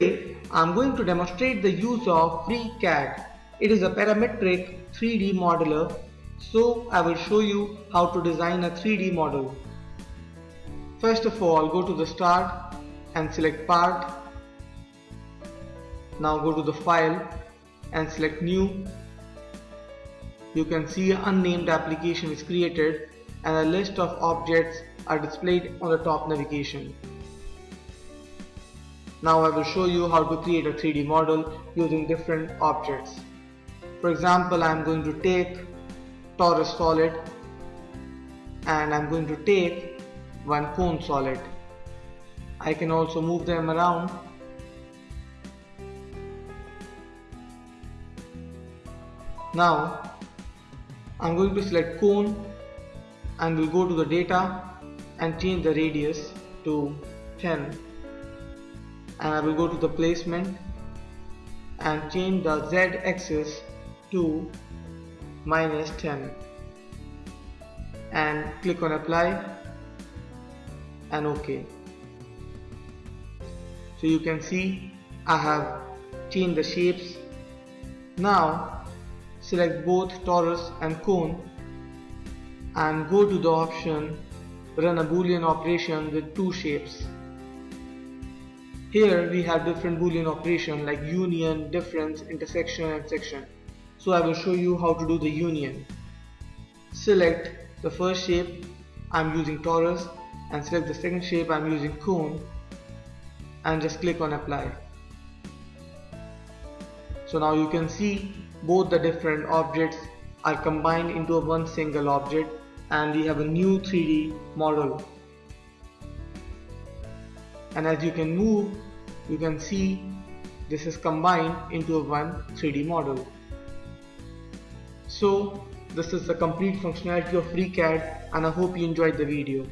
I'm going to demonstrate the use of FreeCAD. It is a parametric 3D modeler. So I will show you how to design a 3D model. First of all go to the start and select part. Now go to the file and select new. You can see an unnamed application is created and a list of objects are displayed on the top navigation. Now I will show you how to create a 3D model using different objects. For example, I am going to take torus solid and I am going to take one cone solid. I can also move them around Now I'm going to select cone and we'll go to the data and change the radius to 10 and I will go to the placement and change the Z axis to minus 10 and click on apply and OK. So you can see I have changed the shapes. Now select both torus and cone and go to the option run a boolean operation with two shapes. Here we have different boolean operation like union, difference, intersection and section. So I will show you how to do the union. Select the first shape I'm using torus and select the second shape I'm using cone and just click on apply. So now you can see both the different objects are combined into one single object and we have a new 3D model and as you can move you can see this is combined into a one 3D model. So this is the complete functionality of FreeCAD and I hope you enjoyed the video.